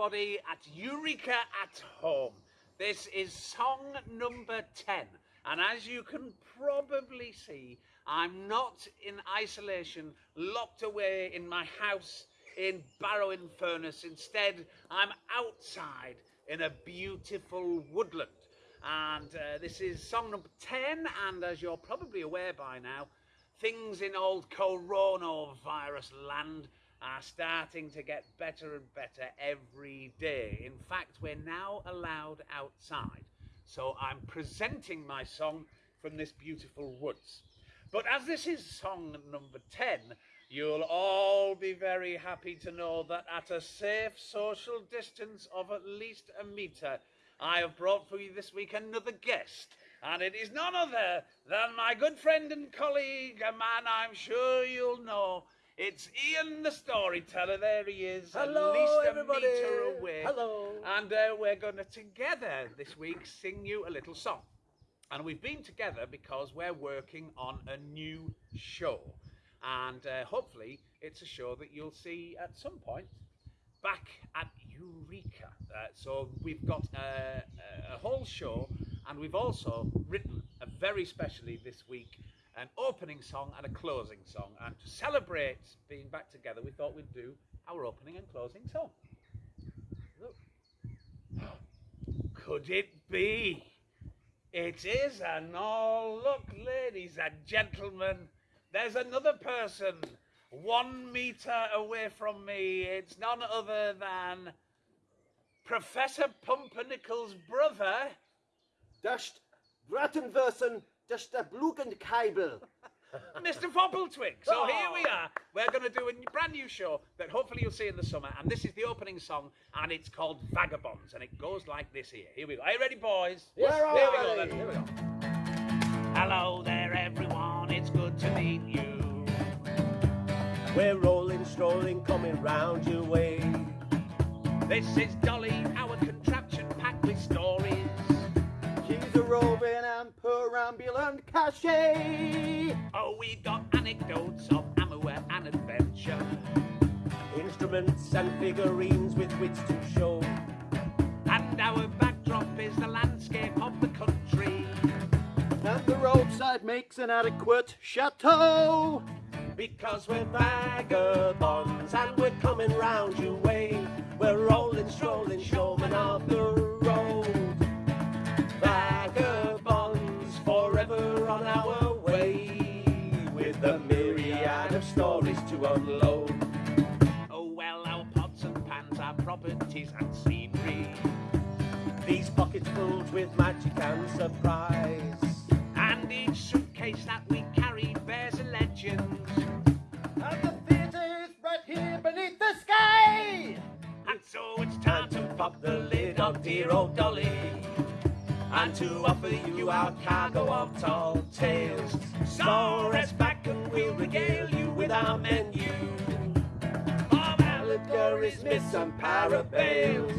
everybody at Eureka at Home. This is song number 10, and as you can probably see, I'm not in isolation, locked away in my house in Barrow-in-Furness. Instead, I'm outside in a beautiful woodland. And uh, this is song number 10, and as you're probably aware by now, things in old coronavirus land are starting to get better and better every day. In fact, we're now allowed outside. So I'm presenting my song from this beautiful woods. But as this is song number 10, you'll all be very happy to know that at a safe social distance of at least a metre, I have brought for you this week another guest. And it is none other than my good friend and colleague, a man I'm sure you'll know. It's Ian the storyteller. There he is, Hello, at least a everybody. metre away. Hello. And uh, we're going to together this week sing you a little song. And we've been together because we're working on a new show. And uh, hopefully, it's a show that you'll see at some point back at Eureka. Uh, so we've got a, a whole show, and we've also written a very specially this week an opening song and a closing song. And to celebrate being back together, we thought we'd do our opening and closing song. Look. Could it be? It is, and oh, look, ladies and gentlemen, there's another person one metre away from me. It's none other than Professor Pumpernickel's brother. Das Brattenwürsten, das der Blugenkabel. Mr. Foppletwig. So oh. here we are. We're going to do a brand new show that hopefully you'll see in the summer. And this is the opening song, and it's called Vagabonds. And it goes like this here. Here we go. Are you ready, boys? Yes, Here we're we go then. Here we go. Hello there, everyone. It's good to meet you. We're rolling, strolling, coming round your way. This is Dolly, our perambulant cachet. Oh, we've got anecdotes of amour and adventure. Instruments and figurines with which to show. And our backdrop is the landscape of the country. And the roadside makes an adequate chateau. Because we're Vagabonds and we're coming round your way. We're rolling, strolling, showmen of the of stories to unload. Oh well, our pots and pans, our properties and scenery. These pockets filled with magic and surprise. And each suitcase that we carry bears a legend. And the theatre is right here beneath the sky. And so it's time to pop the lid on dear old Dolly. And to offer you our cargo of tall tales. So and we'll regale you with our menu. Of allegories, myths and parables.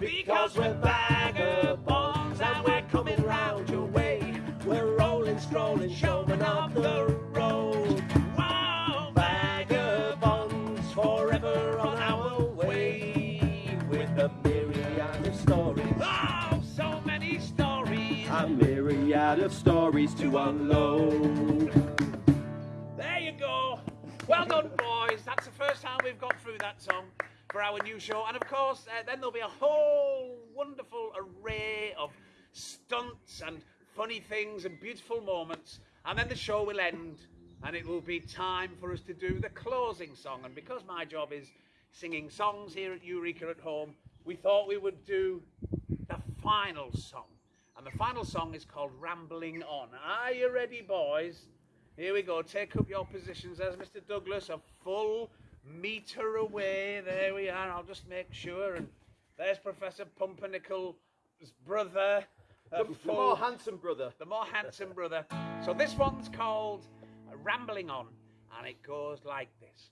Because we're vagabonds and we're coming round your way. We're rolling, strolling, showmen of the road. Wow, Vagabonds forever on our way. With a myriad of stories. Oh, so many stories. A myriad of stories to unload. Well done, boys. That's the first time we've got through that song for our new show. And of course, uh, then there'll be a whole wonderful array of stunts and funny things and beautiful moments. And then the show will end and it will be time for us to do the closing song. And because my job is singing songs here at Eureka at home, we thought we would do the final song. And the final song is called Rambling On. Are you ready, boys? Here we go. Take up your positions. There's Mr. Douglas, a full metre away. There we are. I'll just make sure. And there's Professor Pumpernickel's brother. The, the more handsome brother. the more handsome brother. So this one's called Rambling On, and it goes like this.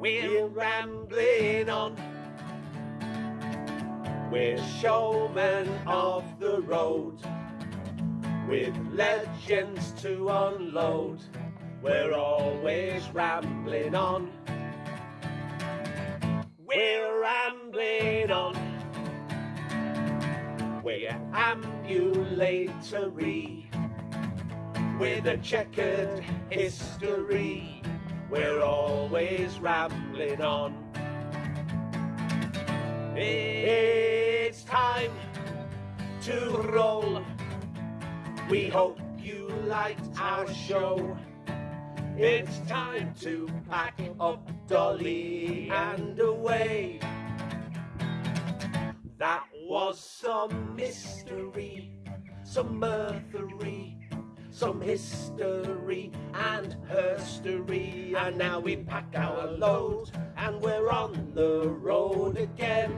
We're We're rambling on. We're showmen of the road. With legends to unload. We're always rambling on. We're rambling on. We're ambulatory with a checkered history. We're always rambling on. It's time to roll. We hope you liked our show. It's time to pack up Dolly and away. That was some mystery, some mirthery, some history and herstory. And now we pack our load and we're on the road again.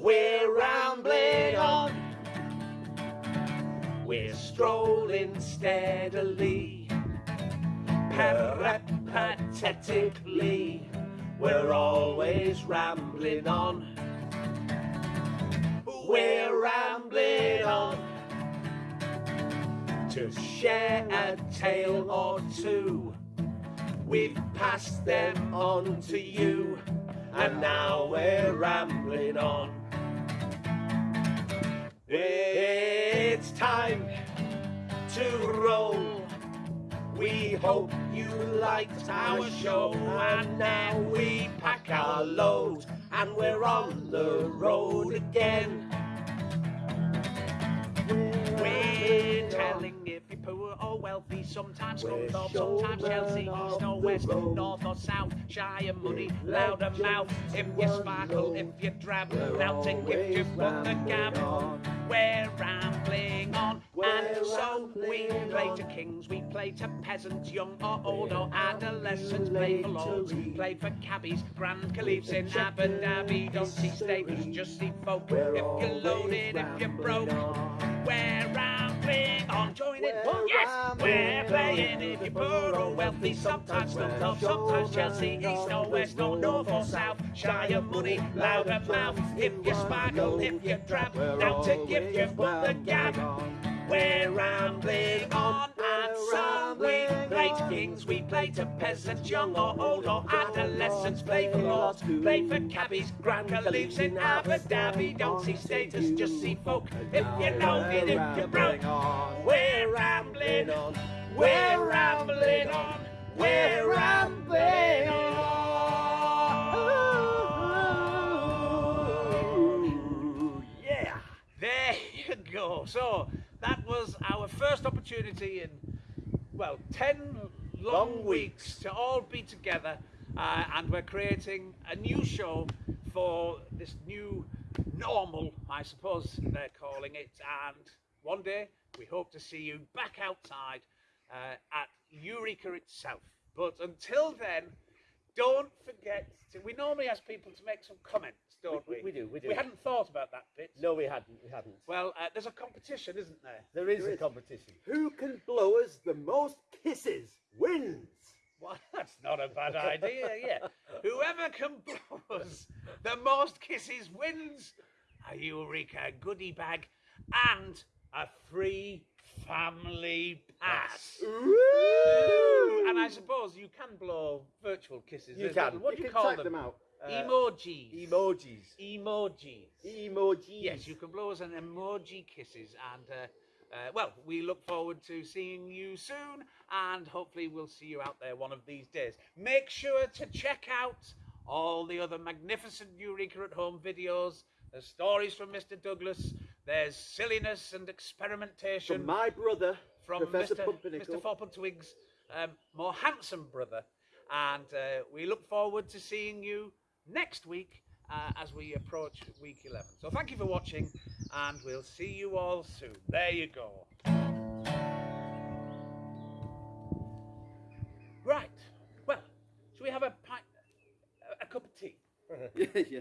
We're rambling on. We're strolling steadily, peripatetically. We're always rambling on. We're rambling on to share a tale or two. We've passed them on to you, and now we're rambling on. Time to roll. We hope you liked our show, and now we pack our load, and we're on the road again. Wealthy, sometimes Scunthorpe, sometimes Chelsea, east or west, north or south, shy and money, loud and mouth. If you sparkle, if you drab, We're melting, if you put the gab. We're rambling on, and so we play to kings, we play to peasants, young or old or adolescents, play for lords, play for cabbies, grand caliphs in Abu Dhabi. Don't see status, just see folk. If you're loaded, if you're broke, we're rambling on. Join it. We're yes, we're playing. If you're poor or wealthy, sometimes Scunthorpe, sometimes Chelsea, east or west or north or south. Shy of money, loud of mouth. If you sparkle, if you drab, now to give you but the gab. We're rambling on, so we play kings, we play to peasants, young or old or adolescents, play for lords, play for cabbies, grand caliphs in Abu Dhabi. Don't see status, just see folk. If you know it, if you're broke, we're rambling on, we're rambling on, we're rambling on. Yeah. There you go. So that was our first opportunity in, well, 10 long, Long weeks. weeks. to all be together. Uh, and we're creating a new show for this new normal, I suppose they're calling it. And one day we hope to see you back outside uh, at Eureka itself. But until then, don't forget to. We normally ask people to make some comments, don't we? We- we do, we do. We hadn't thought about that bit. No, we hadn't. We hadn't. Well, uh, there's a competition, isn't there? There is There a is. competition. Who can blow us the most kisses wins. Well, that's not a bad idea, yeah. Whoever can blow us the most kisses wins a Eureka goodie bag and a free family pass. Ooh. And I suppose you can blow virtual kisses. You There's can. little- What do you can call type them? them out. Uh, Emojis. Emojis. Emojis. Emojis. Yes, you can blow us an emoji kisses, and uh, uh, well, we look forward to seeing you soon, and hopefully we'll see you out there one of these days. Make sure to check out all the other magnificent Eureka at Home videos. the stories from Mr. Douglas. There's silliness and experimentation From my brother, from Professor Mr. Pumpernickel. Mr. Foppen Twigs, um, more handsome brother. And uh, we look forward to seeing you next week uh, as we approach week 11. So thank you for watching, and we'll see you all soon. There you go. Right. Well, shall we have a pint, a, a cup of tea? yeah, yeah.